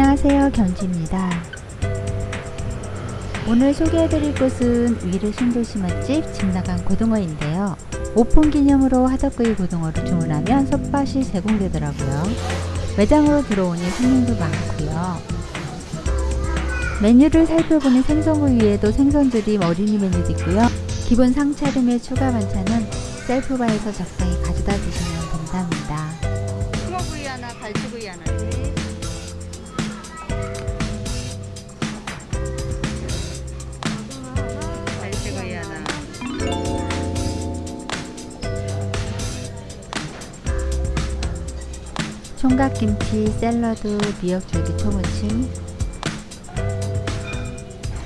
안녕하세요 견주입니다. 오늘 소개해드릴 곳은 위례 신도시 맛집 집나간 고등어인데요. 오픈 기념으로 하덕구이 고등어를 주문하면 솥밭이 제공되더라고요. 매장으로 들어오니 손님도 많고요. 메뉴를 살펴보니 생선구 위에도 생선들이 어린이 메뉴도 있고요. 기본 상차림의 추가 반찬은 셀프바에서 적당히 가져다 주시면 된답니다. 숭어구이 하나, 갈치구이 하나 총각김치, 샐러드, 미역줄기 초무침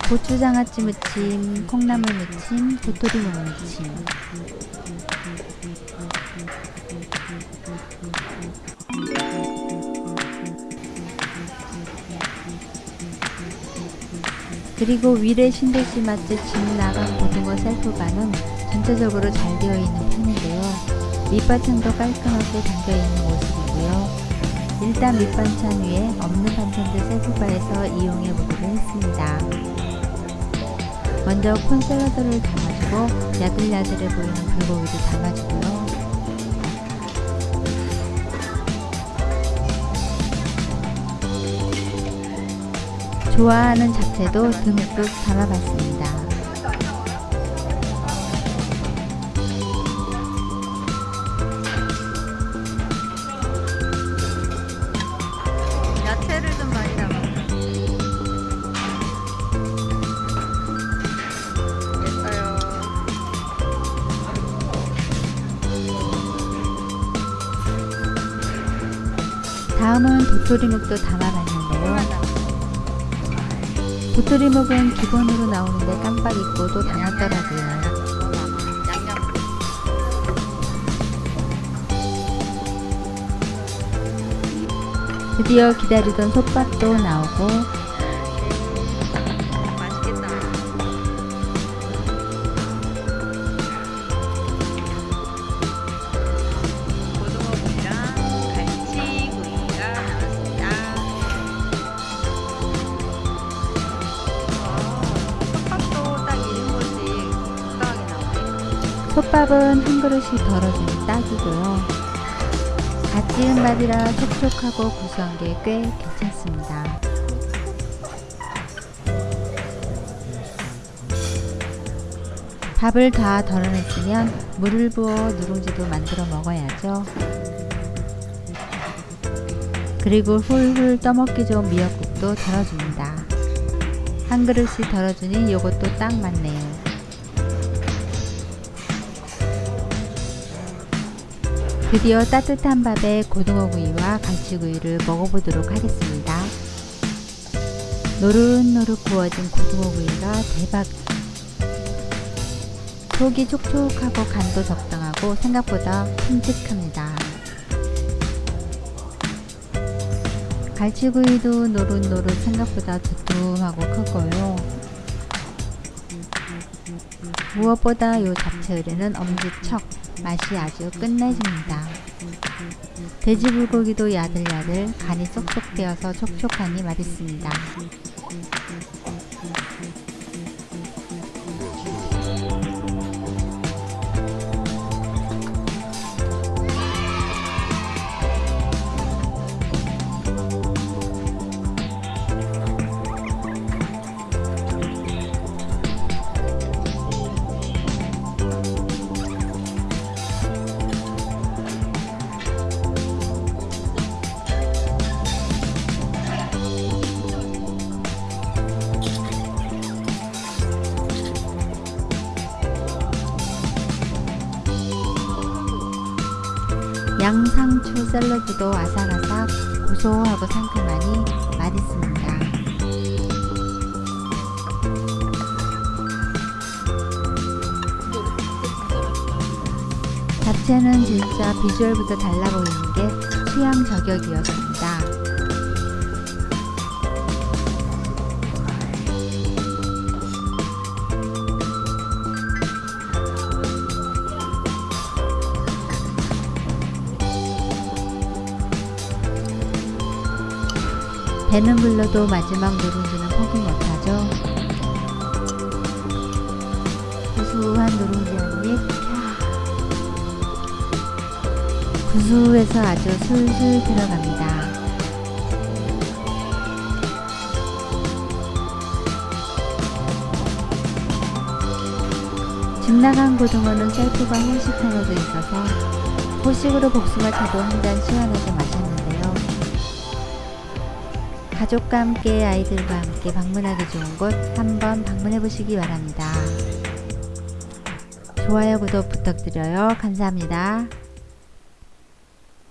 고추장아찌 무침, 콩나물 무침, 도토리 무침 그리고 위례 신도시 맛집 진나간 고등어 셀프바는 전체적으로 잘 되어 있는 편인데요. 밑반찬도 깔끔하게 담겨있는 모습이고요. 일단 밑반찬 위에 없는 반찬들 셀프바에서 이용해 보기로 했습니다. 먼저 콘샐러드를 담아주고 야들야들해 보이는 불고기를 담아주고요. 좋아하는 잡채도 듬뿍 담아봤습니다. 다음은 도토리묵도 담아봤는데요. 도토리묵은 기본으로 나오는데 깜빡 잊고 또 담았더라고요. 드디어 기다리던 솥밥도 나오고 솥밥은 한 그릇이 덜어주니 딱이고요. 갓 지은 밥이라 촉촉하고 구수한 게 꽤 괜찮습니다. 밥을 다 덜어냈으면 물을 부어 누룽지도 만들어 먹어야죠. 그리고 훌훌 떠먹기 좋은 미역국도 덜어줍니다. 한 그릇씩 덜어주니 이것도 딱 맞네요. 드디어 따뜻한 밥에 고등어구이와 갈치구이를 먹어보도록 하겠습니다. 노릇노릇 구워진 고등어구이가 대박! 속이 촉촉하고 간도 적당하고 생각보다 큼직합니다. 갈치구이도 노릇노릇 생각보다 두툼하고 크고요. 무엇보다 요 잡채 의뢰는 엄지척 맛이 아주 끝내줍니다. 돼지 불고기도 야들야들 간이 쏙쏙 되어서 촉촉하니 맛있습니다. 양상추 샐러드도 아삭아삭 고소하고 상큼하니 맛있습니다. 잡채는 진짜 비주얼부터 달라 보이는 게 취향 저격이었습니다. 배는 불러도 마지막 누룽지는 포기 못하죠. 구수한 누룽지 한 입. 구수해서 아주 술술 들어갑니다. 집 나간 고등어는 셀프가 호식하여져 있어서 호식으로 복숭아 차도 한 잔 시원하게 마셨는데요. 가족과 함께 아이들과 함께 방문하기 좋은 곳 한번 방문해 보시기 바랍니다. 좋아요, 구독 부탁드려요. 감사합니다.